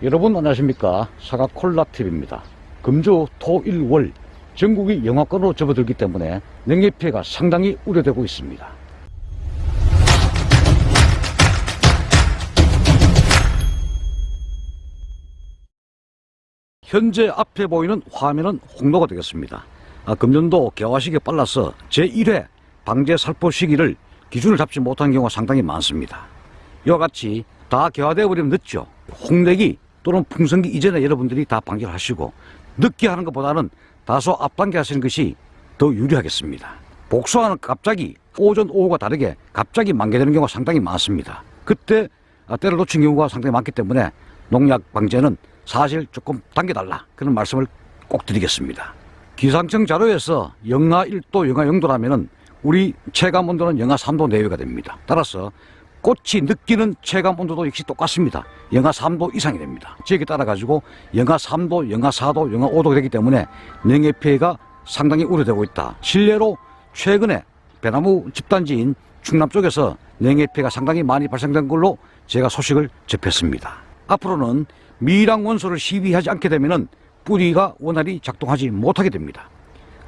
여러분 안녕하십니까? 사과콜라TV입니다. 금주 토일월 전국이 영하권으로 접어들기 때문에 냉해 피해가 상당히 우려되고 있습니다. 현재 앞에 보이는 화면은 홍로가 되겠습니다. 아, 금년도 개화식이 빨라서 제1회 방제 살포 시기를 기준을 잡지 못한 경우가 상당히 많습니다. 이와 같이 다 개화되어 버리면 늦죠. 홍내기 또는 풍성기 이전에 여러분들이 다 방지를 하시고 늦게 하는 것보다는 다소 앞당겨 하시는 것이 더 유리하겠습니다. 복수하는 갑자기 오전 오후가 다르게 갑자기 만개되는 경우가 상당히 많습니다. 그때 아, 때를 놓친 경우가 상당히 많기 때문에 농약 방제는 사실 조금 당겨달라 그런 말씀을 꼭 드리겠습니다. 기상청 자료에서 영하 1도, 영하 0도라면은 우리 체감 온도는 영하 3도 내외가 됩니다. 따라서 꽃이 느끼는 체감 온도도 역시 똑같습니다. 영하 3도 이상이 됩니다. 지역에 따라 가지고 영하 3도, 영하 4도, 영하 5도가 되기 때문에 냉해 피해가 상당히 우려되고 있다. 실례로 최근에 배나무 집단지인 충남 쪽에서 냉해 피해가 상당히 많이 발생된 걸로 제가 소식을 접했습니다. 앞으로는 미랑 원소를 시비하지 않게 되면은 뿌리가 원활히 작동하지 못하게 됩니다.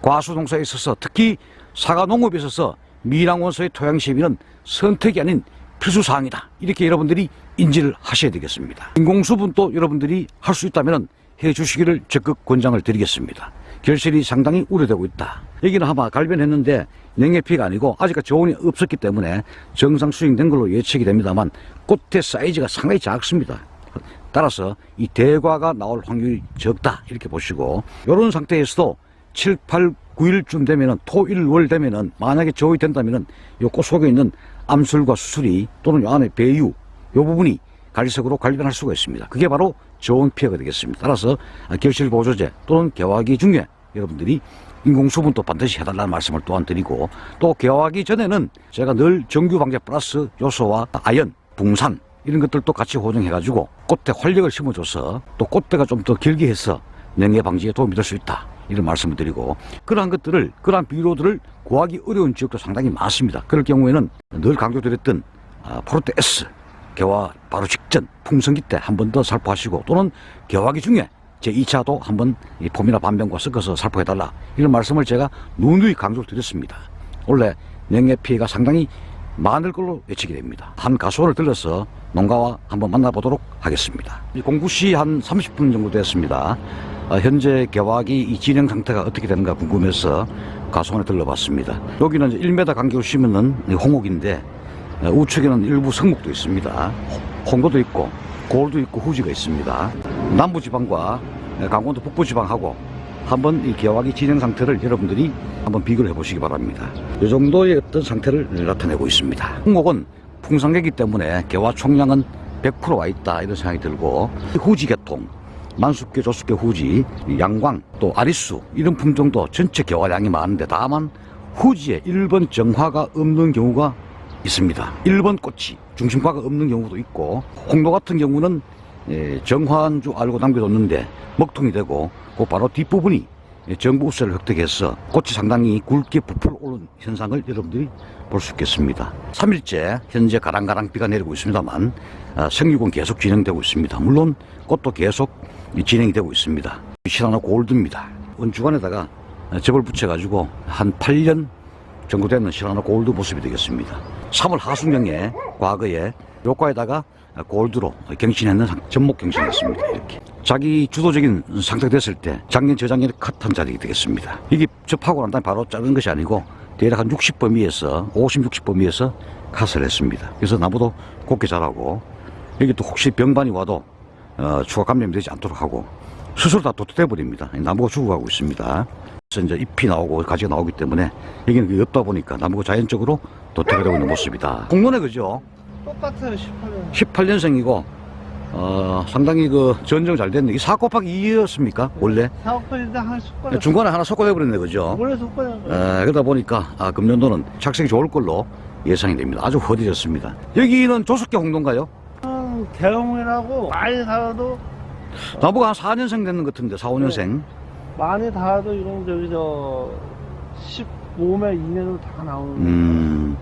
과수 농사에 있어서 특히 사과 농업에 있어서 미랑 원소의 토양 시비는 선택이 아닌 필수 사항이다. 이렇게 여러분들이 인지를 하셔야 되겠습니다. 인공수분도 여러분들이 할 수 있다면 해 주시기를 적극 권장을 드리겠습니다. 결실이 상당히 우려되고 있다. 여기는 아마 갈변했는데 냉해 피해가 아니고 아직까지 조언이 없었기 때문에 정상 수행된 걸로 예측이 됩니다만 꽃의 사이즈가 상당히 작습니다. 따라서 이 대과가 나올 확률이 적다 이렇게 보시고 이런 상태에서도 7, 8, 9일쯤 되면은 토 일 월 되면은 만약에 저이 된다면은 요 꽃 속에 있는 암술과 수술이 또는 요 안에 배유 요 부분이 갈색으로 갈변할 수가 있습니다. 그게 바로 저온 피해가 되겠습니다. 따라서 결실 보조제 또는 개화기 중에 여러분들이 인공수분도 반드시 해달라는 말씀을 또한 드리고 또 개화하기 전에는 제가 늘 정규 방제 플러스 요소와 아연, 붕산 이런 것들도 같이 호정해가지고 꽃대 활력을 심어줘서 또 꽃대가 좀 더 길게 해서 냉해 방지에 도움이 될 수 있다. 이런 말씀을 드리고 그러한 것들을 그러한 비료들을 구하기 어려운 지역도 상당히 많습니다. 그럴 경우에는 늘 강조드렸던 아, 포르테 S 개화 바로 직전 풍성기 때 한 번 더 살포하시고 또는 개화기 중에 제 2차도 한번 이 폼이나 반병과 섞어서 살포해달라 이런 말씀을 제가 누누이 강조를 드렸습니다. 원래 냉해 피해가 상당히 많을 걸로 예측이 됩니다. 한 가수원을 들러서 농가와 한번 만나보도록 하겠습니다. 공구시 한 30분 정도 됐습니다. 어, 현재 개화기 이 진행 상태가 어떻게 되는가 궁금해서 가수원에 들러봤습니다. 여기는 이제 1m 간격으로 심는 홍옥인데 어, 우측에는 일부 성목도 있습니다. 홍도도 있고 골도 있고 후지가 있습니다. 남부지방과 강원도 북부지방하고 한번 이 개화기 진행 상태를 여러분들이 한번 비교를 해보시기 바랍니다. 이 정도의 어떤 상태를 나타내고 있습니다. 홍옥은 풍산계이기 때문에 개화 총량은 100%와 있다 이런 생각이 들고 후지 계통 만숙계, 조숙계, 후지, 양광, 또 아리수 이런 품종도 전체 개화량이 많은데 다만 후지에 1번 정화가 없는 경우가 있습니다. 1번 꽃이 중심과가 없는 경우도 있고 홍도 같은 경우는 예, 정화한 줄 알고 남겨뒀는데 먹통이 되고 그 바로 뒷부분이 정부 우세를 획득해서 꽃이 상당히 굵게 부풀어 오른 현상을 여러분들이 볼 수 있겠습니다. 3일째 현재 가랑가랑 비가 내리고 있습니다만 아, 생육은 계속 진행되고 있습니다. 물론 꽃도 계속 진행이 되고 있습니다. 시라나 골드입니다. 원주간에다가 접을 붙여가지고 한 8년 정도 되는 시라나 골드 모습이 되겠습니다. 3월 하순경에 과거에 요과에다가 골드로 갱신했는 전목 갱신했습니다. 이렇게. 자기 주도적인 상태가 됐을 때 작년 저작년에 컷한 자리가 되겠습니다. 이게 접하고 난 다음에 바로 자른 것이 아니고 대략 한 60범위에서 50, 60범위에서 컷을 했습니다. 그래서 나무도 곱게 자라고 여기 또 혹시 병반이 와도 어, 추가 감염이 되지 않도록 하고 스스로 다 도태돼 버립니다. 나무가 죽어가고 있습니다. 그래서 이제 잎이 나오고 가지가 나오기 때문에 여기는 없다 보니까 나무가 자연적으로 도태가 되고 있는 모습이다. 공론에 그죠? 똑같아요 18년 18년생이고 어, 상당히 그 전정 잘 됐네. 이4 곱하기 2였습니까? 원래? 사업권인데 한 숟가락 중간에 하나 섞어내버렸네, 그죠? 원래 에, 그러다 보니까 아, 금년도는 착색이 좋을 걸로 예상이 됩니다. 아주 허디졌습니다. 여기는 조숙계 홍도인가요? 대형이라고 많이 살아도 나보고 한 4년생 됐는 것 같은데, 4, 5년생. 많이 달아도 이런 저기 저 15매 이내로 다 나오는 음,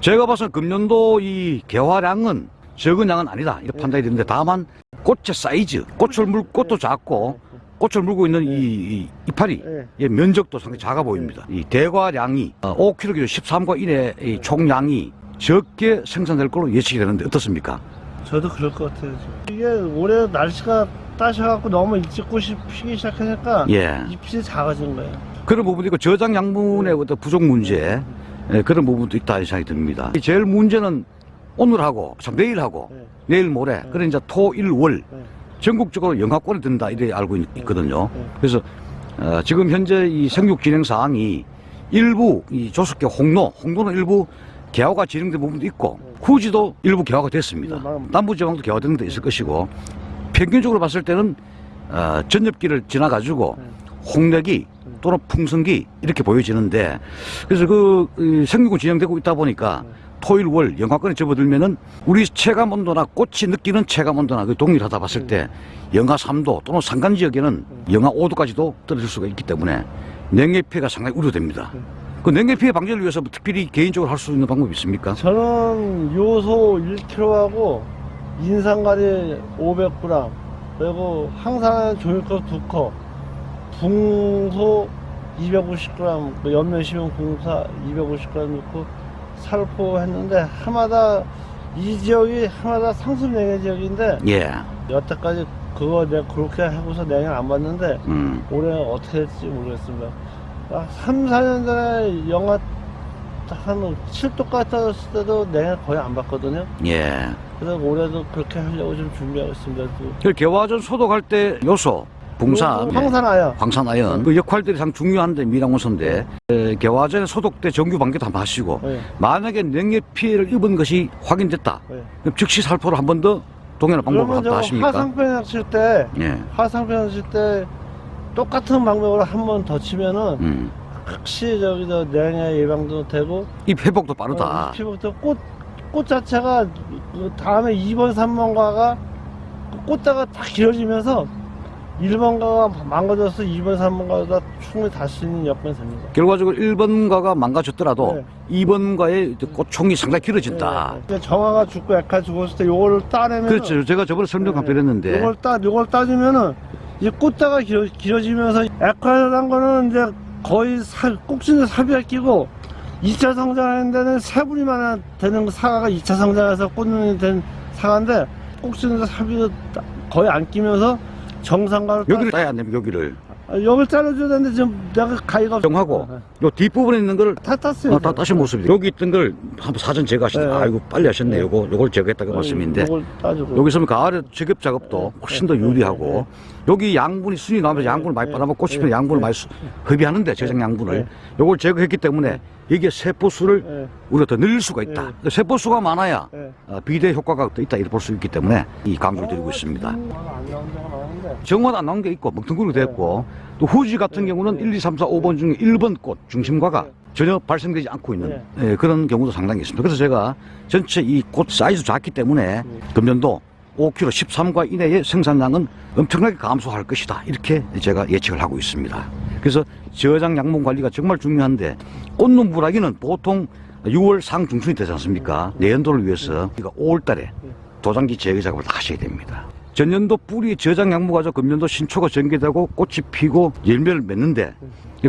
제가 봐서 금년도 이 개화량은 적은 양은 아니다. 이렇게 판단이 되는데, 다만 꽃의 사이즈, 꽃을 물 꽃도 작고 꽃을 물고 있는 이, 이 이파리 예. 의 면적도 상당히 작아 보입니다. 이 대과량이 5kg 13과 이내 의 총량이 적게 생산될 걸로 예측이 되는데 어떻습니까? 저도 그럴 것 같아요. 지금. 이게 올해 날씨가 따셔갖고 너무 일찍 꽃이 피기 시작하니까 예. 잎이 작아진 거예요. 그런 부분도 있고 저장 양분의 어떤 부족 문제 예, 그런 부분도 있다 이 생각이 듭니다. 제일 문제는 오늘하고 참 내일하고 네. 내일 모레 그래 이제 토 일월 네. 전국적으로 영하권에 든다 이래 알고 있, 거든요 네. 그래서 어, 지금 현재 이 생육 진행 사항이 일부 이 조속계 홍로 홍로는 일부 개화가 진행된 부분도 있고 후지도 일부 개화가 됐습니다. 네, 막- 남부 지방도 개화되는 데 있을 것이고 평균적으로 봤을 때는 어, 전엽기를 지나 가지고 홍력이 또는 풍성기 이렇게 보여지는데 그래서 그 이, 생육은 진행되고 있다 보니까 토일 월 영하권에 접어들면은 우리 체감 온도나 꽃이 느끼는 체감 온도나 그 동일하다 봤을 때 영하 3도 또는 산간 지역에는 영하 5도까지도 떨어질 수가 있기 때문에 냉해 피해가 상당히 우려됩니다. 그 냉해 피해 방지를 위해서 뭐 특별히 개인적으로 할 수 있는 방법이 있습니까? 저는 요소 1kg하고 인상가리 500g 그리고 항상 종이컵 2컵 붕소 250g 그 연면 시면 공사 250g 넣고 살포 했는데 하마다 이 지역이 하마다 상습 냉해 지역인데 예. 여태까지 그거 내가 그렇게 하고서 냉해 안 봤는데 음. 올해 어떻게 될지 모르겠습니다. 아, 3, 4년 전에 영하 한 7도까지 떨어졌을 때도 냉해 거의 안 봤거든요. 예. 그래서 올해도 그렇게 하려고 좀 준비하고 있습니다. 그그 개화전 소독할 때 요소, 붕산, 요거 황산아야. 광산아연 그 역할들이 상 중요한데 미랑원소인데 에, 개화전에 소독 때 정규 방기도 한번 하시고 네, 만약에 냉해 피해를 입은 것이 확인됐다. 네. 그럼 즉시 살포를 한 번 더 동일한 방법을 갖다 저 하십니까? 하상편 칠 때, 예. 하상편 칠때 똑같은 방법으로 한 번 더 치면은 음. 확실히 저기 저 냉해 예방도 되고 이 회복도 빠르다. 어, 피부부터 꽃, 꽃 자체가 그 다음에 2번, 3번가가 꽃다가 딱 길어지면서 1번가가 망가져서 2번, 3번가가 충분히 달수 있는 여건이 됩니다. 결과적으로 1번가가 망가졌더라도 네. 2번가의 꽃총이 상당히 길어진다. 네, 네. 정화가 죽고 액화 죽었을 때 요거를 따내면 그렇죠. 제가 저번에 설명 한번 드렸는데 요걸 따 요걸 따주면은 이 꽃다가 길어, 길어지면서 액화란 거는 이제 거의 살 꼭지는 삽이가 끼고 2차 성장하는 데는 세 분이만 되는 그 사과가 2차 성장해서 꽃눈이 된 사과인데 꼭지는 삽이 거의 안 끼면서 정상가를 따- 여기를 따야 안 됩니다. 여기를 아, 여기를 잘라줘야 되는데 지금 내가 가위가 없- 정하고 네, 요 뒷부분에 있는 걸다 땄어요. 어, 다 따신 모습이죠. 여기 있던 걸 한번 사전 제거하시다. 네. 아이고 빨리 하셨네. 네. 요거 요걸 제거했다고 말씀인데 여기 있으면 가을에 제격 작업도 네. 훨씬 더 네. 유리하고 여기 양분이 순이 나오면서 양분을 많이 네. 빨아먹고 네. 양분을 네. 많이 수- 흡입하는데 저장 양분을 네. 요걸 제거했기 때문에 이게 세포 수를 네, 우리가 더 늘릴 수가 있다. 네. 그 세포 수가 많아야 네. 어, 비대 효과가 더 있다 이렇게 볼 수 있기 때문에 이 강조를 드리고 있습니다. 안 나온 데가 많은데 정원 안 나온 게 있고 먹통구로 됐고 또 후지 같은 경우는 1, 2, 3, 4, 5번 중에 1번 꽃 중심과가 전혀 발생되지 않고 있는 예, 그런 경우도 상당히 있습니다. 그래서 제가 전체 이 꽃 사이즈 작기 때문에 금년도 5kg 13과 이내의 생산량은 엄청나게 감소할 것이다. 이렇게 제가 예측을 하고 있습니다. 그래서 저장 양분 관리가 정말 중요한데 꽃눈 부라기는 보통 6월 상중순이 되지 않습니까? 내연도를 위해서 우리가 5월 달에 도장기 제거 작업을 다 하셔야 됩니다. 전년도 뿌리 저장 가지고 금년도 신초가 전개되고 꽃이 피고 열매를 맺는데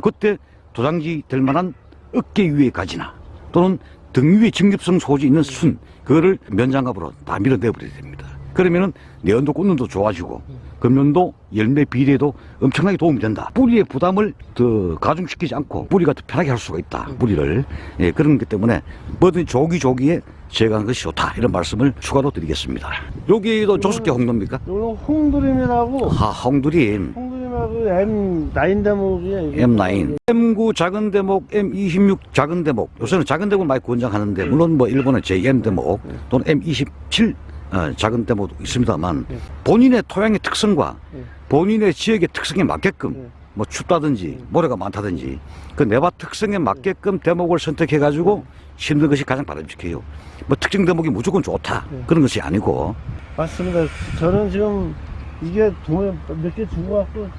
그때 도장지 될 만한 어깨 위에 가지나 또는 등 위에 직립성 소지 있는 순 그거를 면장갑으로 다 밀어내버려야 됩니다. 그러면은 내연도 꽃눈도 좋아지고 금년도 열매 비례도 엄청나게 도움이 된다. 뿌리의 부담을 더 가중시키지 않고 뿌리가 더 편하게 할 수가 있다. 뿌리를 예, 그런 것 때문에 뭐든 조기조기에 제거하는 것이 좋다 이런 말씀을 추가로 드리겠습니다. 여기도 조숙계 홍도입니까? 요거는 홍두림이라고 하, 홍두림 홍두림하고 M9 대목이에요. 이게. M9, M9 작은 대목, M26 작은 대목. 요새는 작은 대목을 많이 권장하는데 물론 뭐 일본의 JM 대목 또는 M27 어, 작은 대목도 있습니다만 네. 본인의 토양의 특성과 네. 본인의 지역의 특성에 맞게끔 네. 뭐 춥다든지 모래가 많다든지 그 내바 특성에 맞게끔 대목을 선택해 가지고 심는 것이 가장 바람직해요. 뭐 특정 대목이 무조건 좋다 네. 그런 것이 아니고 맞습니다. 저는 지금 이게 동에 몇개 주고 갖고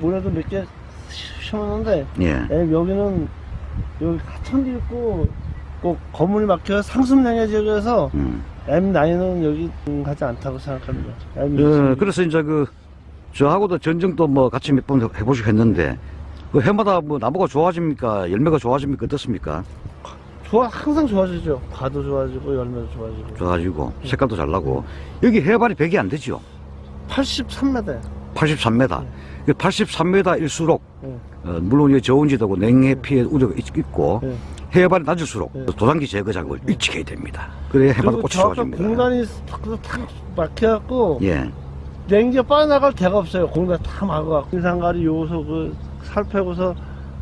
모래도 몇 개 심었는데 예. 에, 여기는 여기 하천도 있고 꼭 건물이 막혀 상습 냉해 지역에서 음. M9은 여기 하지 않다고 생각합니다. 어, M6. 그래서 이제 그 저하고도 전쟁도 뭐 같이 몇 번 해보시고 했는데 그 해마다 뭐 나무가 좋아집니까 열매가 좋아집니까 어떻습니까 좋아, 항상 좋아지죠. 과도 좋아지고, 열매도 좋아지고. 좋아지고 색깔도 잘 나고 여기 해발이 100이 안 되죠 83m. 83m 83m일수록 네. 어, 물론 이게 저온지대고 냉해 피해 우려가 있- 있고 네. 해발이 낮을수록 네. 도장기 제거 작업을 일찍 해야 됩니다 그래야 그리고 꽃이 좋아집니다 공간이 탁, 탁 막혀갖고, 예. 냉기가 빠져나갈 데가 없어요. 공간 다 막아갖고. 인상가리 요소 그 살펴고서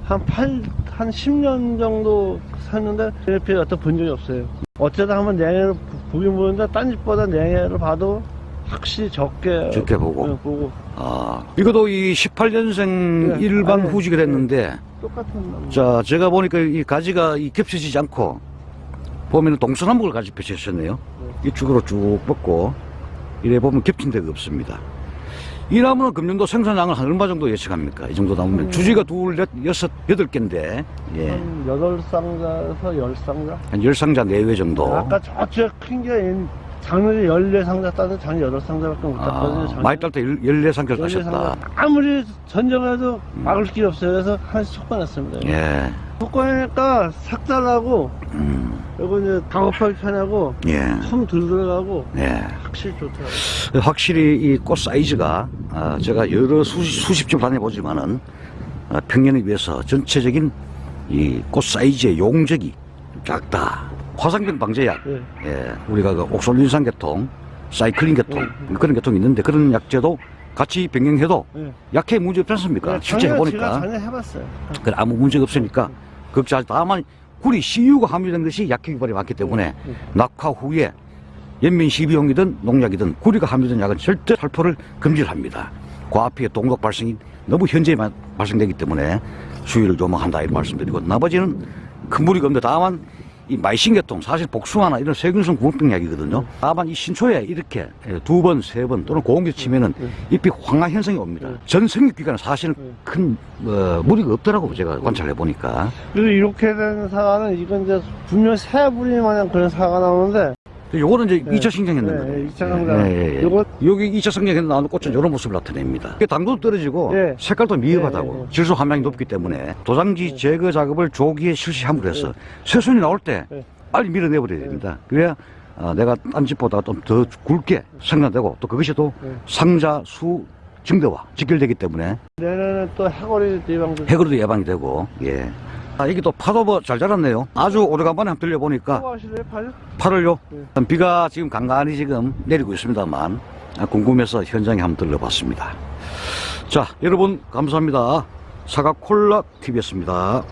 한 8, 한 10년 정도 샀는데 냉해피해 어떤 본 적이 없어요. 어쩌다 한번 냉해를 보긴 보는데 딴 집보다 냉해를 봐도 확실히 적게 적게 보고. 네, 보고 아, 이것도 이 18년생 네. 일반 아니, 후지가 됐는데 똑같은 나무. 자, 제가 보니까 이 가지가 이 겹쳐지지 않고 보면은 동서남북을 가지 펼쳐졌네요. 이 축으로 쭉 뻗고 이래 보면 겹친 데가 없습니다. 이 나무는 금년도 생산량을 한 얼마 정도 예측합니까? 이 정도 나무면 음. 주지가 둘, 넷, 여섯, 여덟 개인데 예. 한 8상자에서 10상자? 한 열 상자 내외 정도. 아까 저쪽에 큰게 작년에 14상자 따는 작년 8상자밖에 못 아, 땄거든요. 많이 딸때 14상자를 따셨다. 아무리 전쟁해도 막을 길이 없어요. 그래서 하나씩 속아냈습니다. 예. 속아내니까 삭달하고 음, 그리고 이제 작업하기 편하고 예. 품 들들어가고 예. 확실히 좋더라고요. 확실히 이 꽃 사이즈가 아, 제가 여러 수십, 수십 점 다녀보지만은 아, 평년에 비해서 전체적인 이 꽃 사이즈의 용적이 작다. 화상병 방제약, 예. 예, 우리가 그 옥솔린산 계통, 사이클린 계통 예. 그런 계통이 있는데 그런 약제도 같이 병행해도 예. 약해 문제 없지 않습니까? 실제 해보니까 전에 해봤어요. 그 아무 문제가 없으니까 걱정하지 다만 구리 CU가 함유된 것이 약효 기발이 많기 때문에 예. 낙화 후에 연민 시비용이든 농약이든 구리가 함유된 약은 절대 살포를 금지를 합니다. 과피의 동독 발생이 너무 현재에 마- 발생되기 때문에 수위를 조망한다 이런 말씀드리고 나머지는 큰 무리가 없는데 다만 이 마이신계통 사실 복숭아나 이런 세균성 구멍병 약이거든요. 다만 이 신초에 이렇게 두 번, 세 번 또는 고온기 치면은 잎이 황화 현상이 옵니다. 네. 전 생육 기간은 사실은 네. 큰 어, 무리가 없더라고 제가 관찰해 보니까. 그리고 이렇게 된 사과는 이건 이제 분명 새부리 마냥 그런 사과가 나오는데 요거는 이제 네. 2차 성장했는 네, 거예요. 2차 성장. 예, 예, 예. 요거- 여기 2차 성장했는 나오는 꽃은 이런 모습을 나타냅니다. 당도도 떨어지고 네. 색깔도 미흡하다고 네, 네, 네. 질소 함량이 높기 때문에 도장지 제거 작업을 조기에 실시함으로 해서 새순이 나올 때 네. 빨리 밀어내버려야 됩니다. 그래야 어, 내가 딴 집보다 좀 더 굵게 생산되고 또 그것이 또 네. 상자 수 증대와 직결되기 때문에 내년에 또 해골이 예방도 해그로도 예방이 되고 예. 아, 이게 또 파도 뭐잘 자랐네요. 아주 오래간만에 한번 들려보니까 하실래요, 팔? 팔을요? 네. 비가 지금 간간히 지금 내리고 있습니다만 아, 궁금해서 현장에 한번 들러봤습니다. 자, 여러분 감사합니다. 사과 콜라 TV였습니다.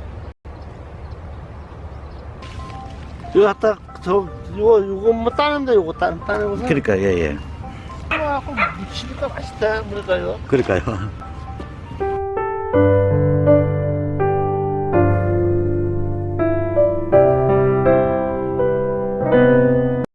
이거 갖다 저 이거 이거 뭐 따는데 이거 따 따내고서 그러니까 예 예. 하고 묻히니까 맛있다 이거 그러니까요.